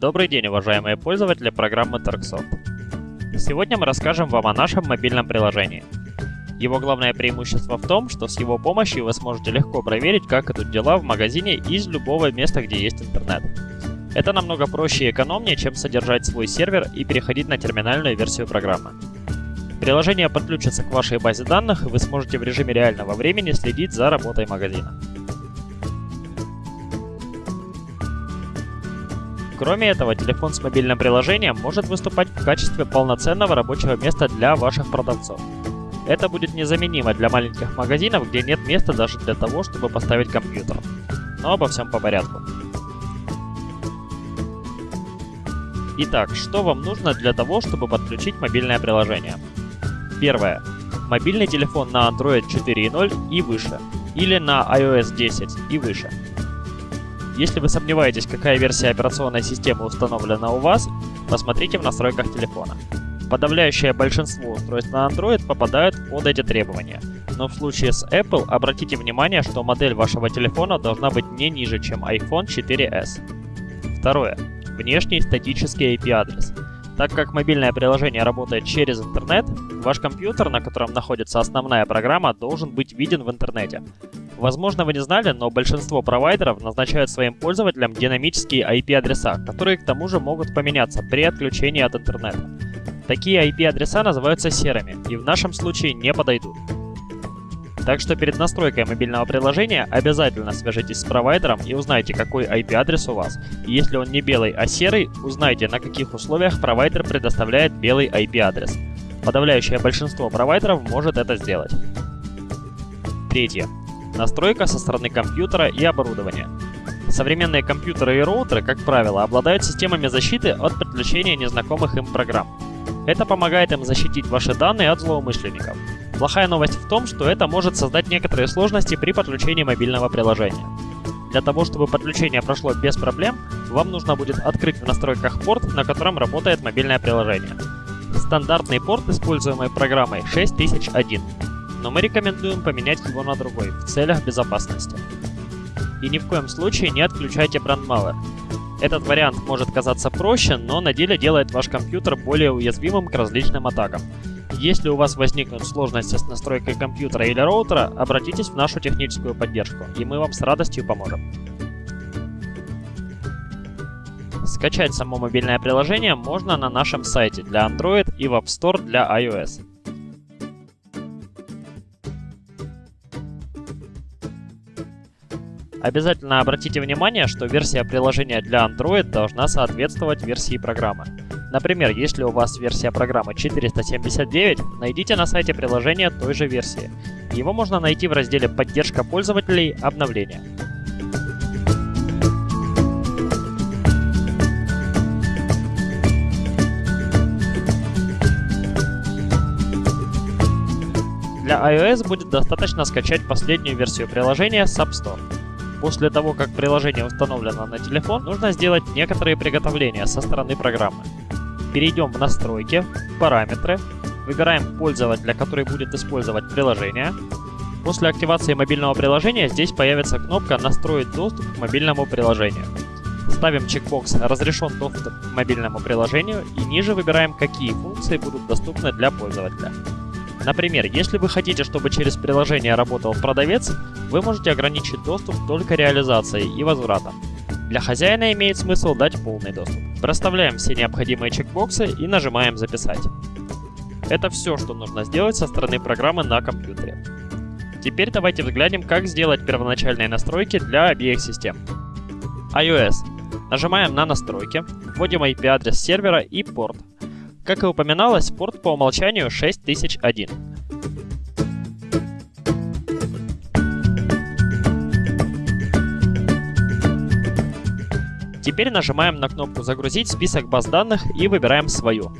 Добрый день, уважаемые пользователи программы Tarksoft. Сегодня мы расскажем вам о нашем мобильном приложении. Его главное преимущество в том, что с его помощью вы сможете легко проверить, как идут дела в магазине из любого места, где есть интернет. Это намного проще и экономнее, чем содержать свой сервер и переходить на терминальную версию программы. Приложение подключится к вашей базе данных, и вы сможете в режиме реального времени следить за работой магазина. Кроме этого, телефон с мобильным приложением может выступать в качестве полноценного рабочего места для ваших продавцов. Это будет незаменимо для маленьких магазинов, где нет места даже для того, чтобы поставить компьютер. Но обо всем по порядку. Итак, что вам нужно для того, чтобы подключить мобильное приложение? Первое. Мобильный телефон на Android 4.0 и выше, или на iOS 10 и выше. Если вы сомневаетесь, какая версия операционной системы установлена у вас, посмотрите в настройках телефона. Подавляющее большинство устройств на Android попадают под эти требования. Но в случае с Apple обратите внимание, что модель вашего телефона должна быть не ниже, чем iPhone 4s. Второе. Внешний статический IP-адрес. Так как мобильное приложение работает через интернет, ваш компьютер, на котором находится основная программа, должен быть виден в интернете. Возможно, вы не знали, но большинство провайдеров назначают своим пользователям динамические IP-адреса, которые к тому же могут поменяться при отключении от интернета. Такие IP-адреса называются серыми и в нашем случае не подойдут. Так что перед настройкой мобильного приложения обязательно свяжитесь с провайдером и узнайте, какой IP-адрес у вас. И если он не белый, а серый, узнайте, на каких условиях провайдер предоставляет белый IP-адрес. Подавляющее большинство провайдеров может это сделать. Третье. Настройка со стороны компьютера и оборудования. Современные компьютеры и роутеры, как правило, обладают системами защиты от подключения незнакомых им программ. Это помогает им защитить ваши данные от злоумышленников. Плохая новость в том, что это может создать некоторые сложности при подключении мобильного приложения. Для того, чтобы подключение прошло без проблем, вам нужно будет открыть в настройках порт, на котором работает мобильное приложение. Стандартный порт, используемый программой 6001, но мы рекомендуем поменять его на другой, в целях безопасности. И ни в коем случае не отключайте брандмауэр. Этот вариант может казаться проще, но на деле делает ваш компьютер более уязвимым к различным атакам. Если у вас возникнут сложности с настройкой компьютера или роутера, обратитесь в нашу техническую поддержку, и мы вам с радостью поможем. Скачать само мобильное приложение можно на нашем сайте для Android и в App Store для iOS. Обязательно обратите внимание, что версия приложения для Android должна соответствовать версии программы. Например, если у вас версия программы 479, найдите на сайте приложения той же версии. Его можно найти в разделе «Поддержка пользователей. Обновления». Для iOS будет достаточно скачать последнюю версию приложения с App Store. После того, как приложение установлено на телефон, нужно сделать некоторые приготовления со стороны программы. Перейдем в настройки, параметры, выбираем пользователя, который будет использовать приложение. После активации мобильного приложения здесь появится кнопка «Настроить доступ к мобильному приложению». Ставим чекбокс «Разрешен доступ к мобильному приложению» и ниже выбираем, какие функции будут доступны для пользователя. Например, если вы хотите, чтобы через приложение работал продавец, вы можете ограничить доступ только реализацией и возвратом. Для хозяина имеет смысл дать полный доступ. Проставляем все необходимые чекбоксы и нажимаем «Записать». Это все, что нужно сделать со стороны программы на компьютере. Теперь давайте взглянем, как сделать первоначальные настройки для обеих систем. iOS. Нажимаем на настройки, вводим IP-адрес сервера и порт. Как и упоминалось, порт по умолчанию 6001. Теперь нажимаем на кнопку «Загрузить список баз данных» и выбираем свою.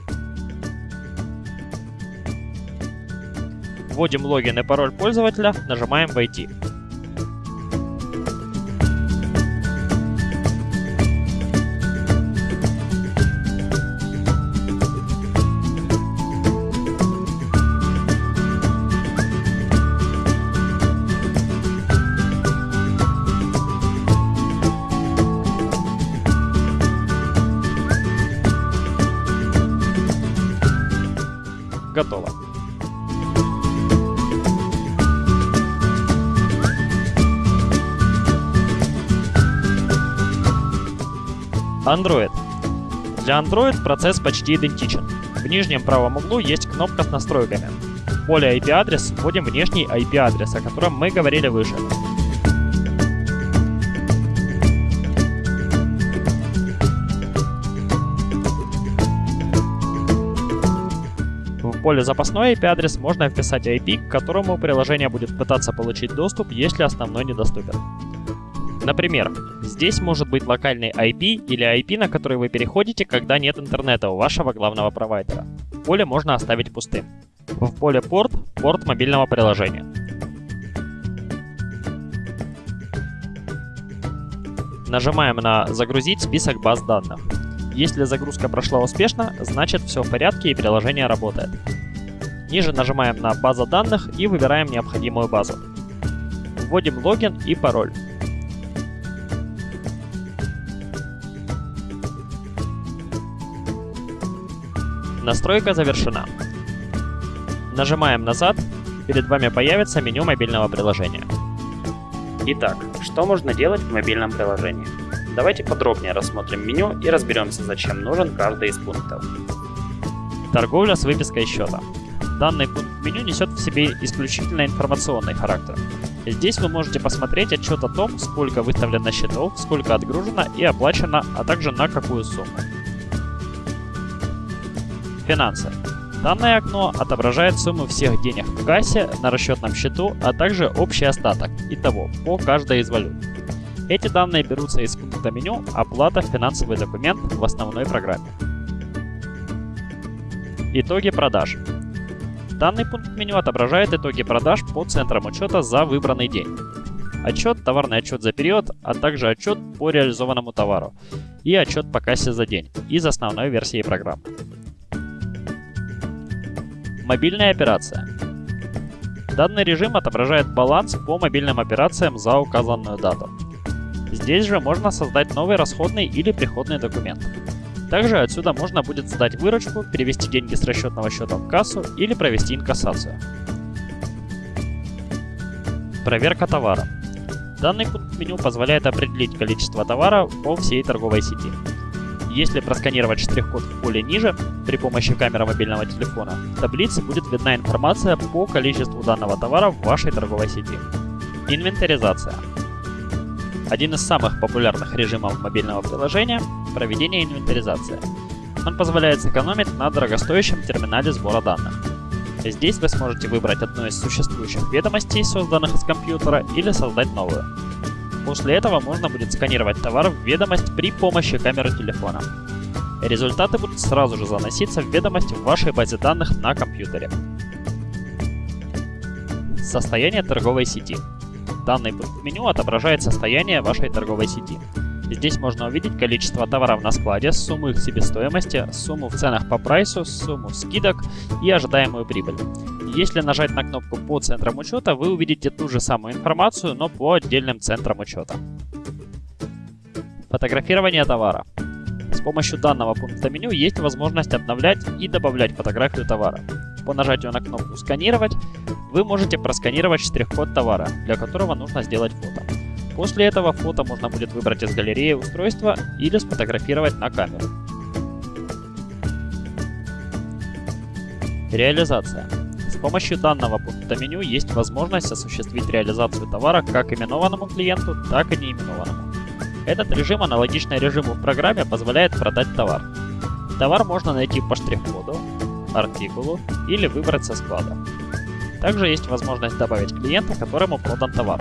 Вводим логин и пароль пользователя, нажимаем «Войти». Android. Для Android процесс почти идентичен. В нижнем правом углу есть кнопка с настройками. В поле IP-адрес вводим внешний IP-адрес, о котором мы говорили выше. В поле запасной IP-адрес можно вписать IP, к которому приложение будет пытаться получить доступ, если основной недоступен. Например, здесь может быть локальный IP или IP, на который вы переходите, когда нет интернета у вашего главного провайдера. Поле можно оставить пустым. В поле порт – порт мобильного приложения. Нажимаем на «Загрузить список баз данных». Если загрузка прошла успешно, значит все в порядке и приложение работает. Ниже нажимаем на «База данных» и выбираем необходимую базу. Вводим логин и пароль. Настройка завершена. Нажимаем назад, перед вами появится меню мобильного приложения. Итак, что можно делать в мобильном приложении? Давайте подробнее рассмотрим меню и разберемся, зачем нужен каждый из пунктов. Торговля с выпиской счета. Данный пункт меню несет в себе исключительно информационный характер. Здесь вы можете посмотреть отчет о том, сколько выставлено счетов, сколько отгружено и оплачено, а также на какую сумму. Финансы. Данное окно отображает сумму всех денег в кассе, на расчетном счету, а также общий остаток, итого, по каждой из валют. Эти данные берутся из пункта меню «Оплата. Финансовый документ» в основной программе. Итоги продаж. Данный пункт меню отображает итоги продаж по центрам учета за выбранный день. Отчет, товарный отчет за период, а также отчет по реализованному товару и отчет по кассе за день из основной версии программы. Мобильная операция. Данный режим отображает баланс по мобильным операциям за указанную дату. Здесь же можно создать новый расходный или приходный документ. Также отсюда можно будет сдать выручку, перевести деньги с расчетного счета в кассу или провести инкассацию. Проверка товара. Данный пункт меню позволяет определить количество товара по всей торговой сети. Если просканировать штрих-код в поле ниже при помощи камеры мобильного телефона, в таблице будет видна информация по количеству данного товара в вашей торговой сети. Инвентаризация. Один из самых популярных режимов мобильного приложения – проведение инвентаризации. Он позволяет сэкономить на дорогостоящем терминале сбора данных. Здесь вы сможете выбрать одну из существующих ведомостей, созданных из компьютера, или создать новую. После этого можно будет сканировать товар в ведомость при помощи камеры телефона. Результаты будут сразу же заноситься в ведомость в вашей базе данных на компьютере. Состояние торговой сети. Данный меню отображает состояние вашей торговой сети. Здесь можно увидеть количество товаров на складе, сумму их себестоимости, сумму в ценах по прайсу, сумму скидок и ожидаемую прибыль. Если нажать на кнопку по центрам учета, вы увидите ту же самую информацию, но по отдельным центрам учета. Фотографирование товара. С помощью данного пункта меню есть возможность обновлять и добавлять фотографию товара. По нажатию на кнопку «Сканировать» вы можете просканировать штрих-код товара, для которого нужно сделать фото. После этого фото можно будет выбрать из галереи устройства или сфотографировать на камеру. Реализация. С помощью данного пункта меню есть возможность осуществить реализацию товара как именованному клиенту, так и неименованному. Этот режим, аналогичный режиму в программе, позволяет продать товар. Товар можно найти по штрих-коду, артикулу или выбрать со склада. Также есть возможность добавить клиента, которому продан товар.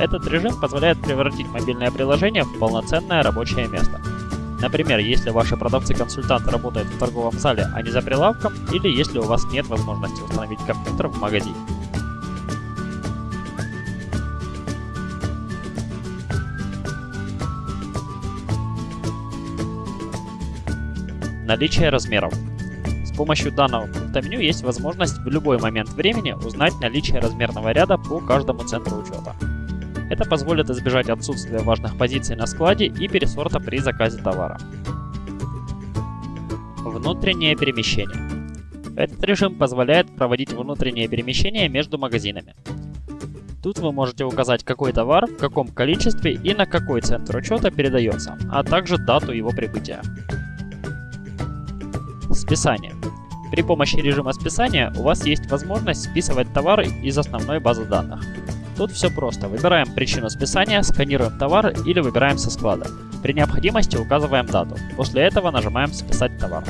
Этот режим позволяет превратить мобильное приложение в полноценное рабочее место. Например, если ваши продавцы-консультанты работают в торговом зале, а не за прилавком, или если у вас нет возможности установить компьютер в магазине. Наличие размеров. С помощью данного пункта меню есть возможность в любой момент времени узнать наличие размерного ряда по каждому центру учета. Это позволит избежать отсутствия важных позиций на складе и пересорта при заказе товара. Внутреннее перемещение. Этот режим позволяет проводить внутреннее перемещение между магазинами. Тут вы можете указать какой товар, в каком количестве и на какой центр учета передается, а также дату его прибытия. Списание. При помощи режима списания у вас есть возможность списывать товары из основной базы данных. Тут все просто. Выбираем причину списания, сканируем товар или выбираем со склада. При необходимости указываем дату. После этого нажимаем «Списать товар».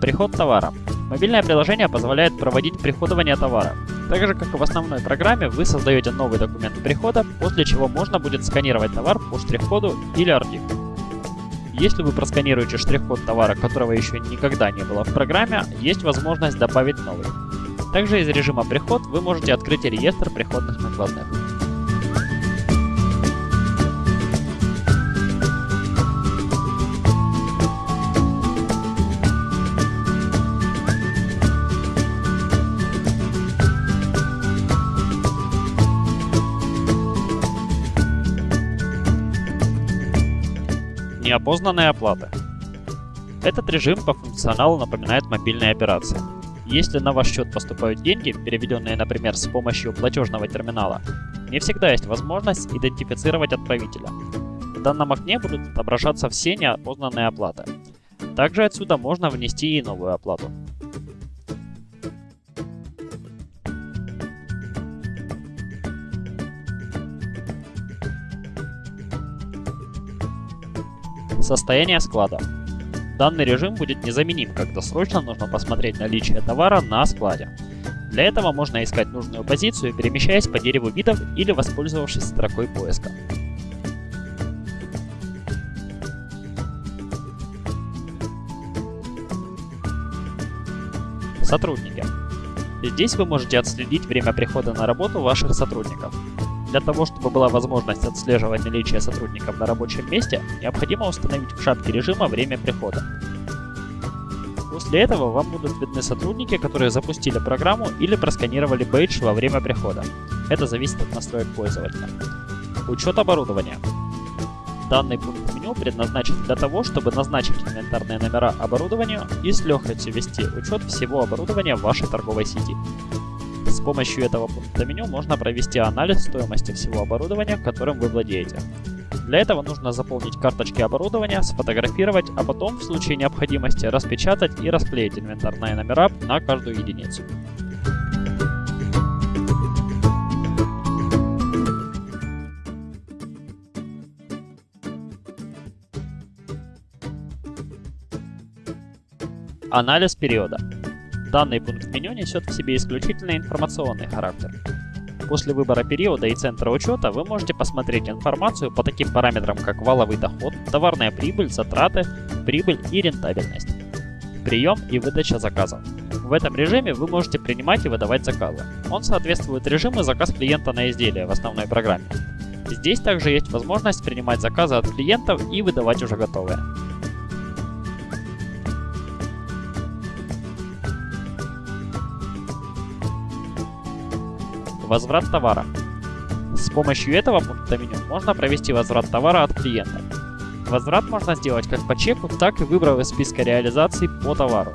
Приход товара. Мобильное приложение позволяет проводить приходование товара. Так же, как и в основной программе, вы создаете новый документ прихода, после чего можно будет сканировать товар по штрих-коду или артиклю. Если вы просканируете штрих-код товара, которого еще никогда не было в программе, есть возможность добавить новый. Также из режима «Приход» вы можете открыть реестр приходных накладных. Неопознанные оплаты. Этот режим по функционалу напоминает мобильные операции. Если на ваш счет поступают деньги, переведенные, например, с помощью платежного терминала, не всегда есть возможность идентифицировать отправителя. В данном окне будут отображаться все неопознанные оплаты. Также отсюда можно внести и новую оплату. Состояние склада. Данный режим будет незаменим, когда срочно нужно посмотреть наличие товара на складе. Для этого можно искать нужную позицию, перемещаясь по дереву видов или воспользовавшись строкой поиска. Сотрудники. Здесь вы можете отследить время прихода на работу ваших сотрудников. Для того, чтобы была возможность отслеживать наличие сотрудников на рабочем месте, необходимо установить в шапке режима время прихода. После этого вам будут видны сотрудники, которые запустили программу или просканировали бейдж во время прихода. Это зависит от настроек пользователя. Учет оборудования. Данный пункт меню предназначен для того, чтобы назначить инвентарные номера оборудованию и с легкостью вести учет всего оборудования в вашей торговой сети. С помощью этого пункта меню можно провести анализ стоимости всего оборудования, которым вы владеете. Для этого нужно заполнить карточки оборудования, сфотографировать, а потом в случае необходимости распечатать и расклеить инвентарные номера на каждую единицу. Анализ периода. Данный пункт меню несет в себе исключительно информационный характер. После выбора периода и центра учета вы можете посмотреть информацию по таким параметрам, как валовый доход, товарная прибыль, затраты, прибыль и рентабельность. Прием и выдача заказов. В этом режиме вы можете принимать и выдавать заказы. Он соответствует режиму заказ клиента на изделие в основной программе. Здесь также есть возможность принимать заказы от клиентов и выдавать уже готовые. Возврат товара. С помощью этого пункта меню можно провести возврат товара от клиента. Возврат можно сделать как по чеку, так и выбрав из списка реализаций по товару.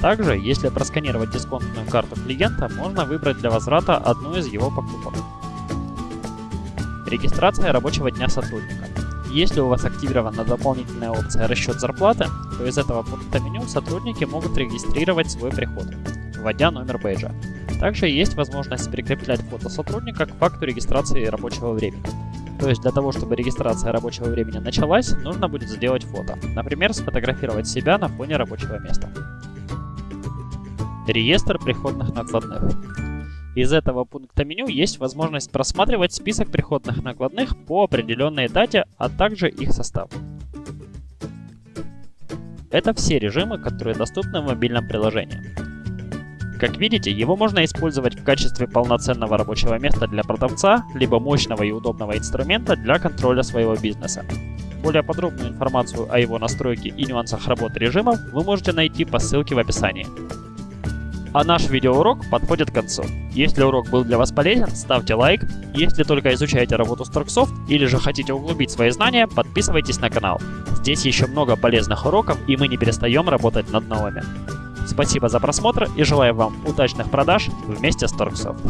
Также, если просканировать дисконтную карту клиента, можно выбрать для возврата одну из его покупок. Регистрация рабочего дня сотрудника. Если у вас активирована дополнительная опция «Расчет зарплаты», то из этого пункта меню сотрудники могут регистрировать свой приход, вводя номер бейджа. Также есть возможность прикреплять фото сотрудника к факту регистрации рабочего времени. То есть для того, чтобы регистрация рабочего времени началась, нужно будет сделать фото. Например, сфотографировать себя на фоне рабочего места. Реестр приходных накладных. Из этого пункта меню есть возможность просматривать список приходных накладных по определенной дате, а также их состав. Это все режимы, которые доступны в мобильном приложении. Как видите, его можно использовать в качестве полноценного рабочего места для продавца, либо мощного и удобного инструмента для контроля своего бизнеса. Более подробную информацию о его настройке и нюансах работы режимов вы можете найти по ссылке в описании. А наш видеоурок подходит к концу. Если урок был для вас полезен, ставьте лайк. Если только изучаете работу Starksoft или же хотите углубить свои знания, подписывайтесь на канал. Здесь еще много полезных уроков и мы не перестаем работать над новыми. Спасибо за просмотр и желаю вам удачных продаж вместе с Торксофт.